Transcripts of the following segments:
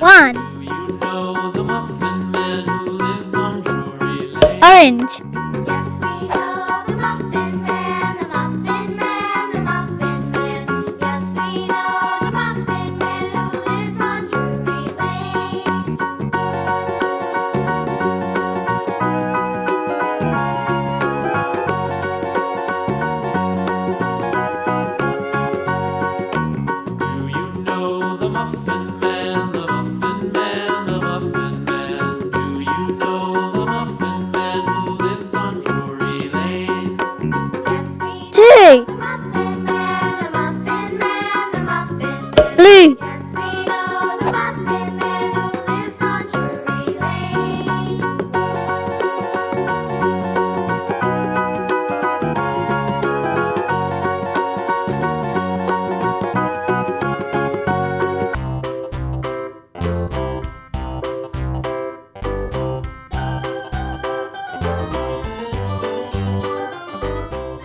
One. Orange.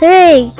Tem.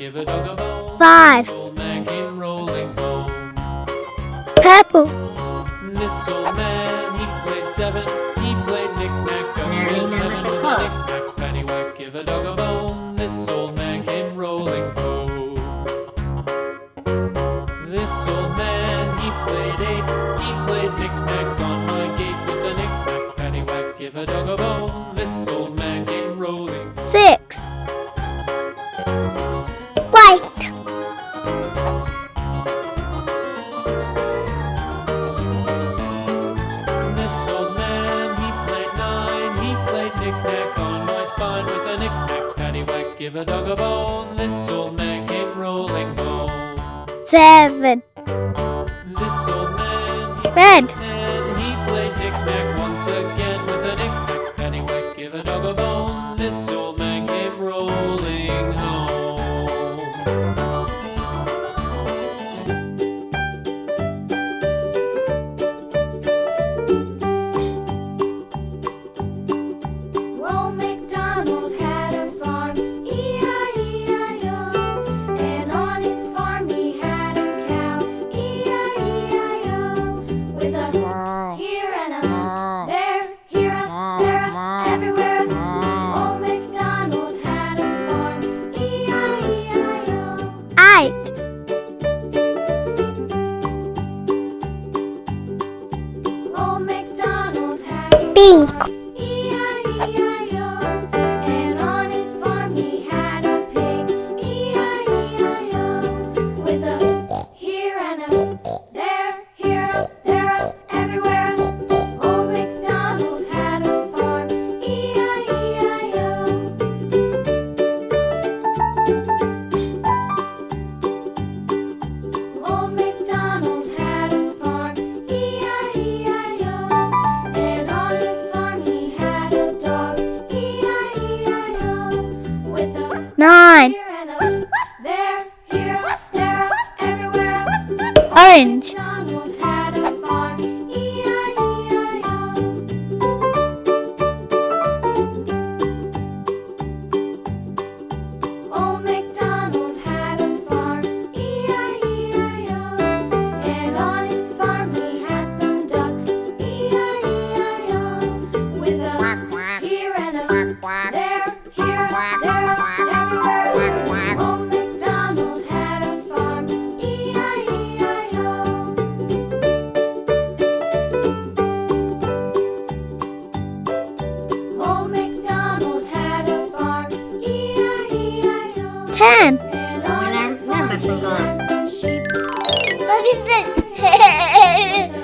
Give a dog a bone. Five. Purple. This old man, he played seven. He played knick-knack. Mary close. Give a dog a bone. This old man came rolling home. This old man, he played eight. He played knick-knack on my gate with a knick-knack. Give a dog a A dog a bone, this old man came rolling home. Seven. This old man. Red. Cinco. nine, Sen. Someone else remembers some goals. What is it?